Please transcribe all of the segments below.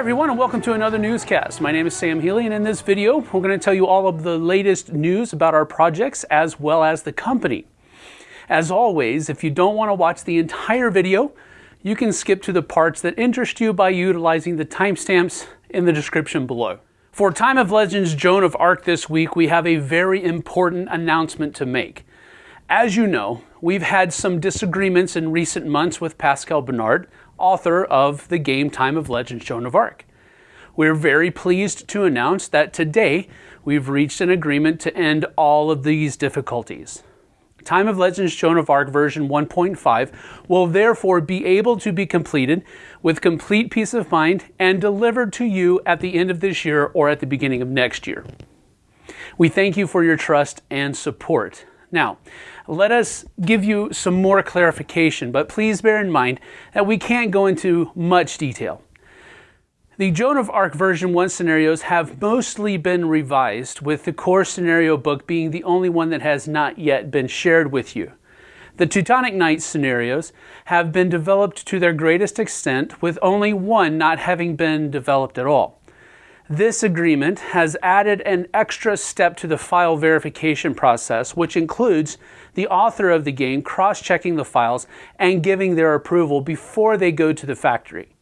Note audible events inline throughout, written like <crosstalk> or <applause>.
everyone and welcome to another newscast. My name is Sam Healy and in this video we're going to tell you all of the latest news about our projects as well as the company. As always, if you don't want to watch the entire video, you can skip to the parts that interest you by utilizing the timestamps in the description below. For Time of Legends Joan of Arc this week, we have a very important announcement to make. As you know, we've had some disagreements in recent months with Pascal Bernard, author of the game Time of Legends Joan of Arc. We're very pleased to announce that today we've reached an agreement to end all of these difficulties. Time of Legends Joan of Arc version 1.5 will therefore be able to be completed with complete peace of mind and delivered to you at the end of this year or at the beginning of next year. We thank you for your trust and support. Now, let us give you some more clarification, but please bear in mind that we can't go into much detail. The Joan of Arc version 1 scenarios have mostly been revised, with the core scenario book being the only one that has not yet been shared with you. The Teutonic Knights scenarios have been developed to their greatest extent, with only one not having been developed at all. This agreement has added an extra step to the file verification process, which includes the author of the game cross-checking the files and giving their approval before they go to the factory.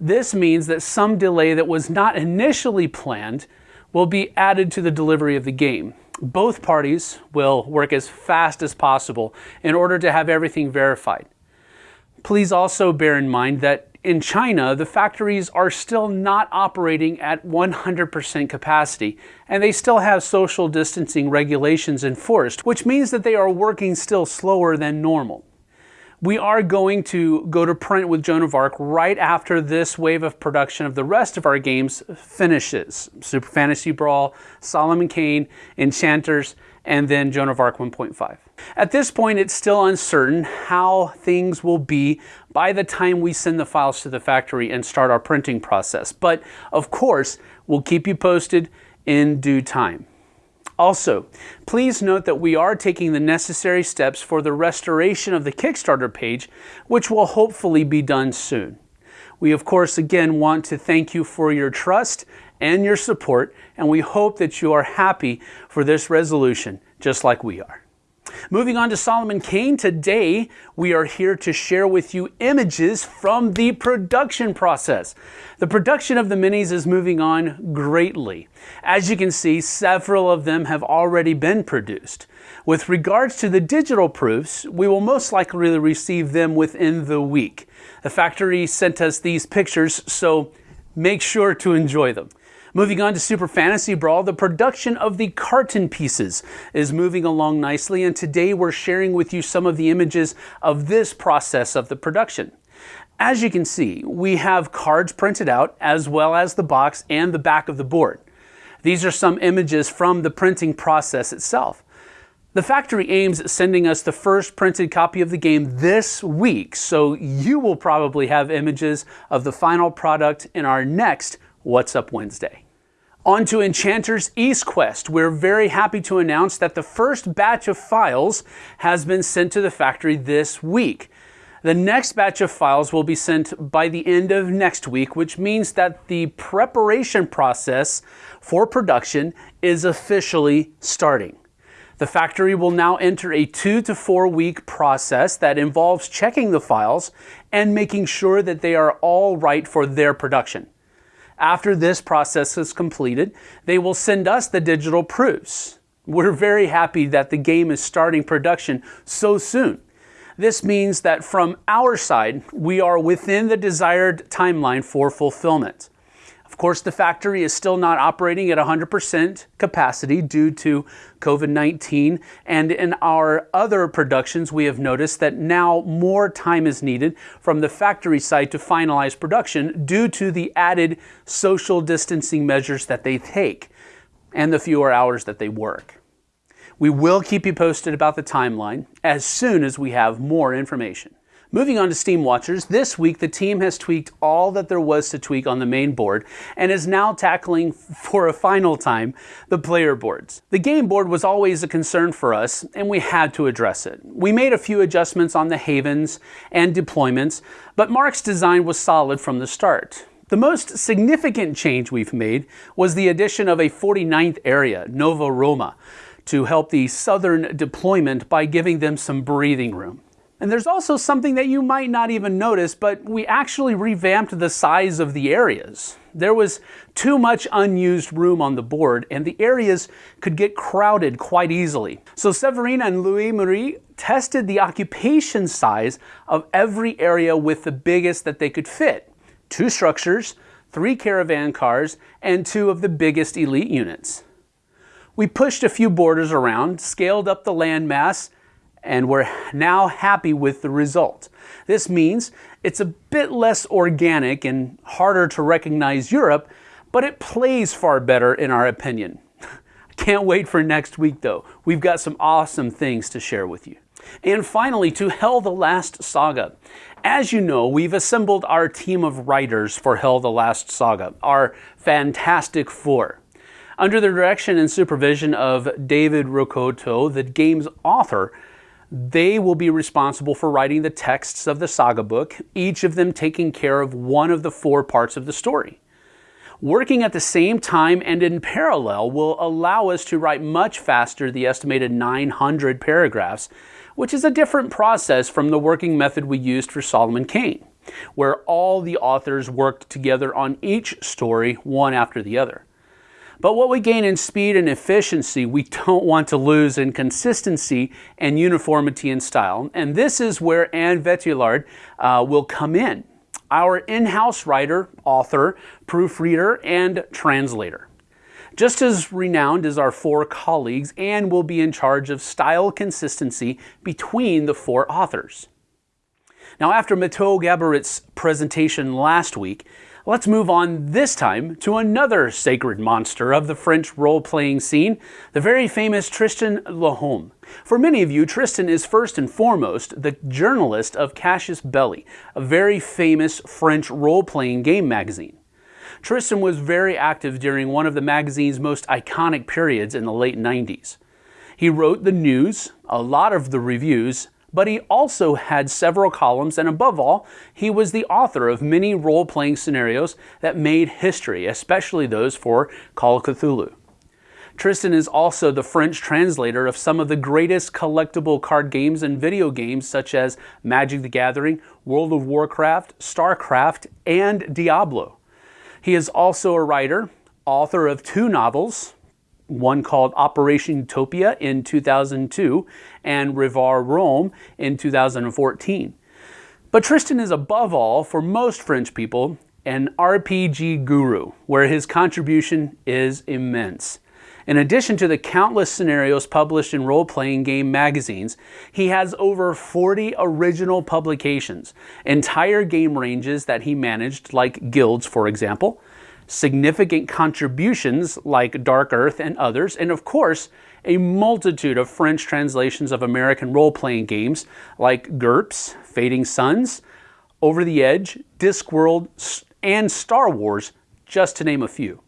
This means that some delay that was not initially planned will be added to the delivery of the game. Both parties will work as fast as possible in order to have everything verified. Please also bear in mind that in China, the factories are still not operating at 100% capacity, and they still have social distancing regulations enforced, which means that they are working still slower than normal. We are going to go to print with Joan of Arc right after this wave of production of the rest of our games finishes. Super Fantasy Brawl, Solomon Kane, Enchanters, and then Joan of Arc 1.5. At this point, it's still uncertain how things will be by the time we send the files to the factory and start our printing process. But of course, we'll keep you posted in due time. Also, please note that we are taking the necessary steps for the restoration of the Kickstarter page, which will hopefully be done soon. We of course again want to thank you for your trust and your support, and we hope that you are happy for this resolution, just like we are. Moving on to Solomon Kane, today we are here to share with you images from the production process. The production of the minis is moving on greatly. As you can see, several of them have already been produced. With regards to the digital proofs, we will most likely receive them within the week. The factory sent us these pictures, so make sure to enjoy them. Moving on to Super Fantasy Brawl, the production of the carton pieces is moving along nicely, and today we're sharing with you some of the images of this process of the production. As you can see, we have cards printed out, as well as the box and the back of the board. These are some images from the printing process itself. The factory aims at sending us the first printed copy of the game this week, so you will probably have images of the final product in our next What's Up Wednesday. On to Enchanter's East Quest. We're very happy to announce that the first batch of files has been sent to the factory this week. The next batch of files will be sent by the end of next week, which means that the preparation process for production is officially starting. The factory will now enter a two to four week process that involves checking the files and making sure that they are all right for their production. After this process is completed, they will send us the digital proofs. We're very happy that the game is starting production so soon. This means that from our side, we are within the desired timeline for fulfillment. Of course, the factory is still not operating at 100% capacity due to COVID-19. And in our other productions, we have noticed that now more time is needed from the factory side to finalize production due to the added social distancing measures that they take and the fewer hours that they work. We will keep you posted about the timeline as soon as we have more information. Moving on to Steam Watchers, this week the team has tweaked all that there was to tweak on the main board and is now tackling for a final time the player boards. The game board was always a concern for us and we had to address it. We made a few adjustments on the havens and deployments, but Mark's design was solid from the start. The most significant change we've made was the addition of a 49th area, Nova Roma, to help the southern deployment by giving them some breathing room. And there's also something that you might not even notice, but we actually revamped the size of the areas. There was too much unused room on the board, and the areas could get crowded quite easily. So Severina and Louis Marie tested the occupation size of every area with the biggest that they could fit. Two structures, three caravan cars, and two of the biggest elite units. We pushed a few borders around, scaled up the land mass, and we're now happy with the result. This means it's a bit less organic and harder to recognize Europe, but it plays far better in our opinion. <laughs> Can't wait for next week though. We've got some awesome things to share with you. And finally, to HEL the Last Saga. As you know, we've assembled our team of writers for HEL the Last Saga, our Fantastic Four. Under the direction and supervision of David Rakoto, the game's author, they will be responsible for writing the texts of the saga book, each of them taking care of one of the four parts of the story. Working at the same time and in parallel will allow us to write much faster the estimated 900 paragraphs, which is a different process from the working method we used for Solomon Kane, where all the authors worked together on each story one after the other. But what we gain in speed and efficiency, we don't want to lose in consistency and uniformity in style. And this is where Anne Vetillard uh, will come in, our in-house writer, author, proofreader, and translator. Just as renowned as our four colleagues, Anne will be in charge of style consistency between the four authors. Now, after Mathieu Gaborit's presentation last week, Let's move on this time to another sacred monster of the French role-playing scene, the very famous Tristan Lhomme. For many of you, Tristan is first and foremost the journalist of Casus Belli, a very famous French role-playing game magazine. Tristan was very active during one of the magazine's most iconic periods in the late 90s. He wrote the news, a lot of the reviews, but he also had several columns, and above all, he was the author of many role playing scenarios that made history, especially those for Call of Cthulhu. Tristan is also the French translator of some of the greatest collectible card games and video games, such as Magic the Gathering, World of Warcraft, StarCraft, and Diablo. He is also a writer, author of two novels, one called Operation Utopia in 2002 and Rivar Rome in 2014. But Tristan is above all, for most French people, an RPG guru, where his contribution is immense. In addition to the countless scenarios published in role-playing game magazines, he has over 40 original publications, entire game ranges that he managed, like guilds for example, significant contributions like Dark Earth and others, and of course, a multitude of French translations of American role-playing games like GURPS, Fading Suns, Over the Edge, Discworld, and Star Wars, just to name a few.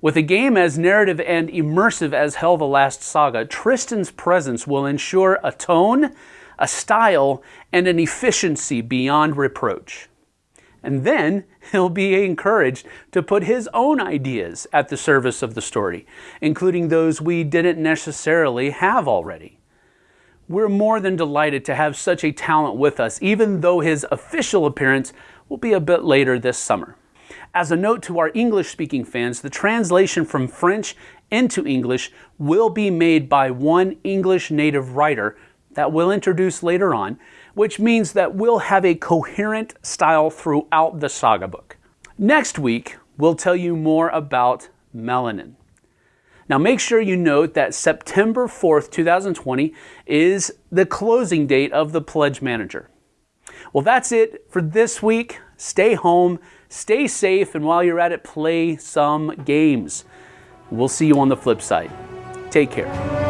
With a game as narrative and immersive as HEL the Last Saga, Tristan's presence will ensure a tone, a style, and an efficiency beyond reproach. And then he'll be encouraged to put his own ideas at the service of the story, including those we didn't necessarily have already. We're more than delighted to have such a talent with us, even though his official appearance will be a bit later this summer. As a note to our English-speaking fans, the translation from French into English will be made by one English native writer that we'll introduce later on, which means that we'll have a coherent style throughout the saga book. Next week, we'll tell you more about melanin. Now make sure you note that September 4th, 2020 is the closing date of the Pledge Manager. Well, that's it for this week. Stay home, stay safe, and while you're at it, play some games. We'll see you on the flip side. Take care.